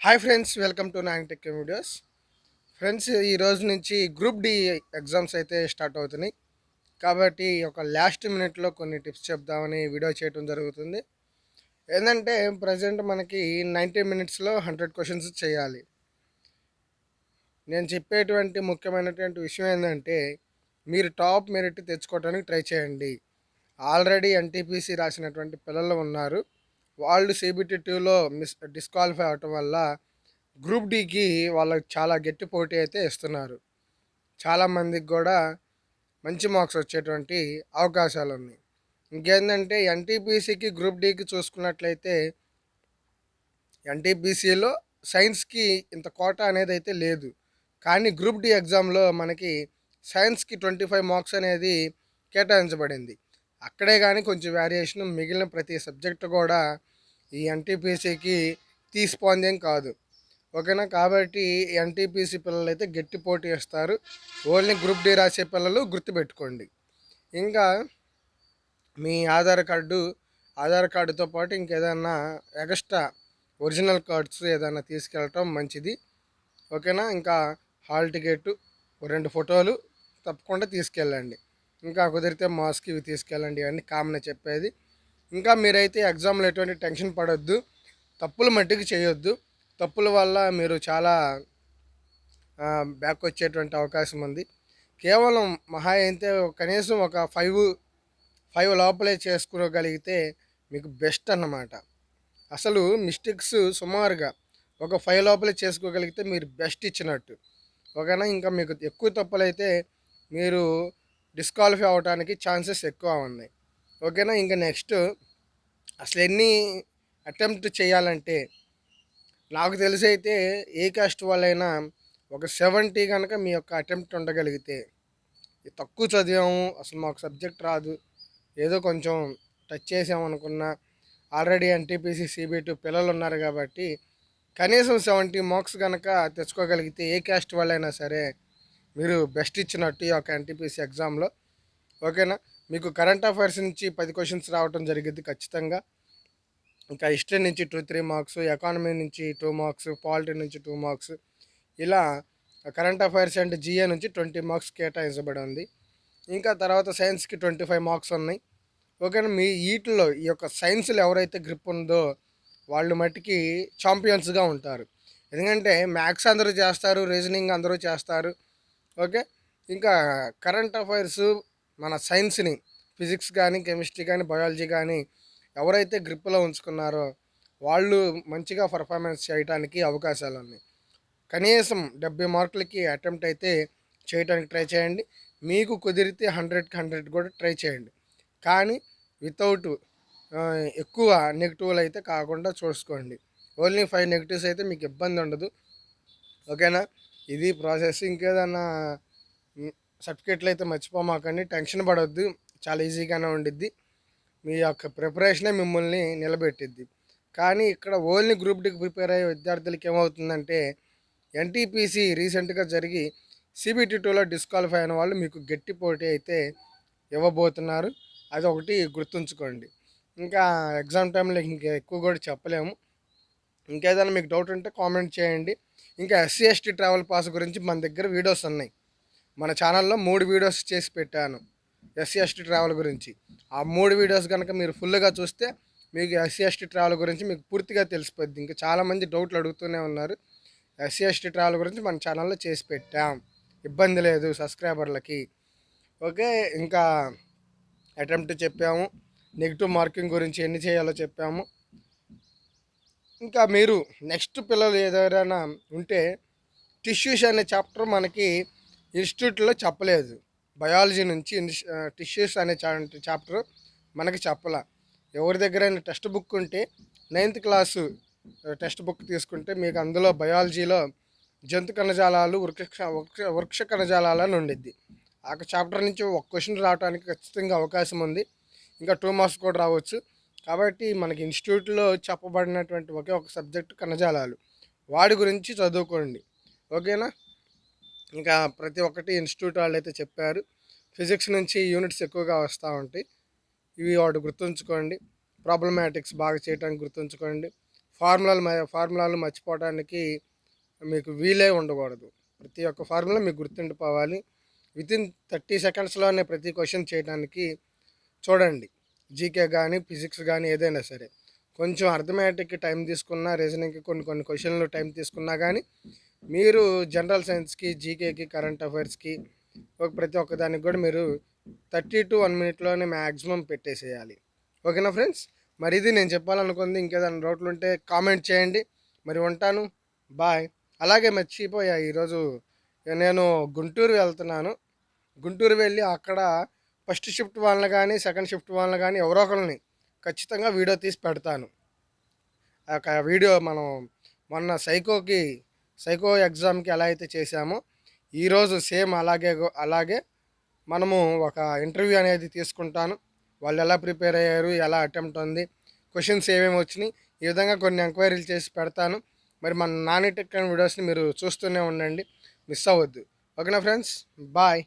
Hi friends welcome to Nayan tech videos friends ఈ రోజు నుంచి గ్రూప్ డి ఎగ్జామ్స్ అయితే స్టార్ట్ అవుతున్నాయి. కాబట్టి ఒక లాస్ట్ మినిట్లో కొన్ని టిప్స్ చెప్దామని వీడియో చేయడం జరుగుతుంది. ఏంటంటే ప్రజెంట్ మనకి నైంటీ మినిట్స్లో హండ్రెడ్ క్వశ్చన్స్ చేయాలి. నేను చెప్పేటువంటి ముఖ్యమైనటువంటి విషయం ఏంటంటే మీరు టాప్ మెరిట్ తెచ్చుకోవడానికి ట్రై చేయండి. ఆల్రెడీ ఎన్టీపీసీ రాసినటువంటి పిల్లలు ఉన్నారు. వాళ్ళు సిబిటి టూలో మిస్ డిస్క్వాలిఫై అవటం వల్ల గ్రూప్ డికి వాళ్ళకి చాలా గట్టి పోటీ అయితే ఇస్తున్నారు. చాలామందికి కూడా మంచి మార్క్స్ వచ్చేటువంటి అవకాశాలు ఉన్నాయి. ఇంకేంటంటే ఎన్టీపీసీకి గ్రూప్ డికి చూసుకున్నట్లయితే ఎన్టీపీసీలో సైన్స్కి ఇంత కోట అనేది అయితే లేదు. కానీ గ్రూప్ డి ఎగ్జామ్లో మనకి సైన్స్కి ట్వంటీ ఫైవ్ మార్క్స్ అనేది కేటాయించబడింది. అక్కడే కానీ కొంచెం వేరియేషన్ మిగిలిన ప్రతి సబ్జెక్ట్ కూడా ఈ ఎన్టీపీసీకి తీసిపోందేం కాదు. ఓకేనా? కాబట్టి ఎన్టీపీసీ పిల్లలు అయితే గట్టి పోటీ ఇస్తారు ఓన్లీ గ్రూప్ డి రాసే పిల్లలు గుర్తుపెట్టుకోండి. ఇంకా మీ ఆధార్ కార్డు ఆధార్ కార్డుతో పాటు ఇంకేదన్నా ఎక్స్ట్రా ఒరిజినల్ కార్డ్స్ ఏదైనా తీసుకెళ్ళటం మంచిది. ఓకేనా? ఇంకా హాల్ టికెట్ రెండు ఫోటోలు తప్పకుండా తీసుకెళ్ళండి. ఇంకా కుదిరితే మాస్క్ ఇవి తీసుకెళ్ళండి ఇవన్నీ కామన్ చెప్పేది. ఇంకా మీరైతే ఎగ్జామ్లో ఎటువంటి టెన్షన్ పడొద్దు. తప్పులు మట్టికి చేయొద్దు. తప్పుల వల్ల మీరు చాలా బ్యాక్ వచ్చేటువంటి అవకాశం ఉంది. కేవలం మహా అయితే కనీసం ఒక ఫైవ్ ఫైవ్ లోపలే చేసుకోగలిగితే మీకు బెస్ట్ అన్నమాట. అసలు మిస్టేక్స్ సుమారుగా ఒక ఫైవ్ లోపలే చేసుకోగలిగితే మీరు బెస్ట్ ఇచ్చినట్టు. ఓకేనా? ఇంకా మీకు ఎక్కువ తప్పులైతే మీరు డిస్క్వాలిఫై అవడానికి ఛాన్సెస్ ఎక్కువ ఉన్నాయి. ఓకేనా ఇంకా నెక్స్ట్ అసలు ఎన్ని అటెంప్ట్ చేయాలంటే నాకు తెలిసి అయితే ఏ కాస్ట్ వాళ్ళైనా ఒక సెవెంటీ కనుక మీ యొక్క అటెంప్ట్ ఉండగలిగితే తక్కువ చదివాము అసలు మాకు సబ్జెక్ట్ రాదు ఏదో కొంచెం టచ్ చేసామనుకున్నా ఆల్రెడీ ఎన్టీపీసీ సిబిటి పిల్లలు ఉన్నారు కాబట్టి కనీసం సెవెంటీ మార్క్స్ కనుక తెచ్చుకోగలిగితే ఏ క్యాస్ట్ వాళ్ళైనా సరే మీరు బెస్ట్ ఇచ్చినట్టు ఈ యొక్క ఎన్టీపీసీ ఎగ్జామ్లో ఓకేనా? మీకు కరెంట్ అఫైర్స్ నుంచి పది క్వశ్చన్స్ రావడం జరిగింది ఖచ్చితంగా. ఇంకా హిస్టరీ నుంచి టూ త్రీ మార్క్స్ ఎకానమీ నుంచి టూ మార్క్స్ పాలిటీ నుంచి టూ మార్క్స్ ఇలా కరెంట్ అఫైర్స్ అండ్ జిఏ నుంచి ట్వంటీ మార్క్స్ కేటాయించబడి ఉంది ఇంకా తర్వాత సైన్స్కి ట్వంటీ ఫైవ్ మార్క్స్ ఉన్నాయి. ఓకేనా? మీ వీటిలో ఈ యొక్క సైన్స్లో ఎవరైతే గ్రిప్ ఉందో వాళ్ళు మట్టికి ఛాంపియన్స్గా ఉంటారు. ఎందుకంటే మ్యాథ్స్ అందరూ చేస్తారు రీజనింగ్ అందరూ చేస్తారు. ఓకే? ఇంకా కరెంట్ అఫైర్స్ మన సైన్స్ని ఫిజిక్స్ కానీ కెమిస్ట్రీ కానీ బయాలజీ కానీ ఎవరైతే గ్రిప్లో ఉంచుకున్నారో వాళ్ళు మంచిగా పర్ఫార్మెన్స్ చేయడానికి అవకాశాలు ఉన్నాయి కనీసం డెబ్బై మార్కులకి అటెంప్ట్ అయితే చేయడానికి ట్రై చేయండి. మీకు కుదిరితే హండ్రెడ్కి హండ్రెడ్ కూడా ట్రై చేయండి. కానీ వితౌట్ ఎక్కువ నెగిటివ్లు అయితే కాకుండా చూసుకోండి. ఓన్లీ ఫైవ్ నెగిటివ్స్ అయితే మీకు ఇబ్బంది ఉండదు. ఓకేనా? ఇది ప్రాసెస్ ఇంకేదన్నా సర్టిఫికేట్లు అయితే మర్చిపోమాకండి టెన్షన్ పడవద్దు చాలా ఈజీగానే ఉండిద్ది. మీ యొక్క ప్రిపరేషనే మిమ్మల్ని నిలబెట్టిద్ది. కానీ ఇక్కడ ఓన్లీ గ్రూప్ డికి ప్రిపేర్ అయ్యే విద్యార్థులకి ఏమవుతుందంటే ఎన్టీపీసీ రీసెంట్గా జరిగి సిబిటీ టూలో డిస్క్వాలిఫై అయిన వాళ్ళు మీకు గట్టి పోటీ అయితే ఇవ్వబోతున్నారు. అది ఒకటి గుర్తుంచుకోండి. ఇంకా ఎగ్జామ్ టైంలో ఇంకా ఎక్కువ కూడా చెప్పలేము. ఇంకేదైనా మీకు డౌట్ ఉంటే కామెంట్ చేయండి. ఇంకా ఎస్సీ ఎస్టీ ట్రావెల్ పాస్ గురించి మన దగ్గర వీడియోస్ ఉన్నాయి. మన ఛానల్లో మూడు వీడియోస్ చేసి పెట్టాను ఎస్సీ ఎస్టీ ట్రావెల్ గురించి. ఆ మూడు వీడియోస్ కనుక మీరు ఫుల్గా చూస్తే మీకు ఎస్సీ ఎస్టీ ట్రావెల్ గురించి మీకు పూర్తిగా తెలిసిపోద్ది. ఇంకా చాలామంది డౌట్లు అడుగుతూనే ఉన్నారు. ఎస్సీ ఎస్టీ ట్రావెల్ గురించి మన ఛానల్లో చేసి పెట్టాం. ఇబ్బంది లేదు సబ్స్క్రైబర్లకి ఓకే ఇంకా అటెంప్ట్ చెప్పాము. నెగిటివ్ మార్కింగ్ గురించి ఎన్ని చేయాలో చెప్పాము. ఇంకా మీరు నెక్స్ట్ పిల్లలు ఏదైనా ఉంటే టిష్యూస్ అనే చాప్టర్ మనకి ఇన్స్టిట్యూట్లో చెప్పలేదు. బయాలజీ నుంచి టిష్యూస్ అనే చాప్టర్ మనకి చెప్పాల. ఎవరి దగ్గరైనా టెక్స్ట్ బుక్ ఉంటే నైన్త్ క్లాసు టెక్స్ట్ బుక్ తీసుకుంటే మీకు అందులో బయాలజీలో జంతు కణజాలాలు వృక్ష వృక్ష వృక్ష కణజాలాలు అని ఉండిద్ది. ఆ చాప్టర్ నుంచి ఒక క్వశ్చన్ రావడానికి ఖచ్చితంగా అవకాశం ఉంది. ఇంకా టూ మార్క్స్ కూడా రావచ్చు. కాబట్టి మనకి ఇన్స్టిట్యూట్లో చెప్పబడినటువంటి ఒకే ఒక సబ్జెక్టు కణజాలాలు. వాడి గురించి చదువుకోండి. ఓకేనా? ఇంకా ప్రతి ఒక్కటి ఇన్స్టిట్యూట్ వాళ్ళు అయితే చెప్పారు. ఫిజిక్స్ నుంచి యూనిట్స్ ఎక్కువగా వస్తూ ఉంటాయి. ఇవి వాటి గుర్తుంచుకోండి. ప్రాబ్లమాటిక్స్ బాగా చేయడానికి గుర్తుంచుకోండి. ఫార్ములాలు మ ఫార్ములాలు మర్చిపోవడానికి మీకు వీలే ఉండకూడదు. ప్రతి ఒక్క ఫార్ములా మీకు గుర్తుండిపోవాలి. వితిన్ థర్టీ సెకండ్స్లోనే ప్రతి క్వశ్చన్ చేయడానికి చూడండి. జీకే కానీ ఫిజిక్స్ కానీ ఏదైనా సరే. కొంచెం అర్థమెటిక్ టైం తీసుకున్నా రీజనింగ్కి కొన్ని కొన్ని క్వశ్చన్లు టైం తీసుకున్నా కానీ మీరు జనరల్ సైన్స్కి జీకేకి కరెంట్ అఫైర్స్కి ఒక ప్రతి ఒక్క దానికి కూడా మీరు థర్టీ టు వన్ మినిట్లోనే మ్యాక్సిమం పెట్టేసేయాలి. ఓకేనా ఫ్రెండ్స్ మరి ఇది నేను చెప్పాలనుకుంది ఇంకేదైనా డౌట్లు ఉంటే కామెంట్ చేయండి. మరి ఉంటాను. బాయ్ అలాగే మర్చిపోయా ఈరోజు నేను గుంటూరు వెళ్తున్నాను. గుంటూరు వెళ్ళి అక్కడ ఫస్ట్ షిఫ్ట్ వాళ్ళని కానీ సెకండ్ షిఫ్ట్ వాళ్ళని కానీ ఎవరో ఒకరిని ఖచ్చితంగా వీడియో తీసి పెడతాను. ఆ వీడియో మనం మొన్న సైకోకి సైకో ఎగ్జామ్కి ఎలా అయితే చేశామో ఈరోజు సేమ్ అలాగే అలాగే మనము ఒక ఇంటర్వ్యూ అనేది తీసుకుంటాను. వాళ్ళు ఎలా ప్రిపేర్ అయ్యారు ఎలా అటెంప్ట్ ఉంది క్వశ్చన్స్ ఏమేమి వచ్చినాయి ఈ విధంగా కొన్ని ఎంక్వైరీలు చేసి పెడతాను. మరి మన నాని టెక్ అండ్ వీడియోస్ని మీరు చూస్తూనే ఉండండి మిస్ అవ్వద్దు. ఓకేనా ఫ్రెండ్స్? బాయ్.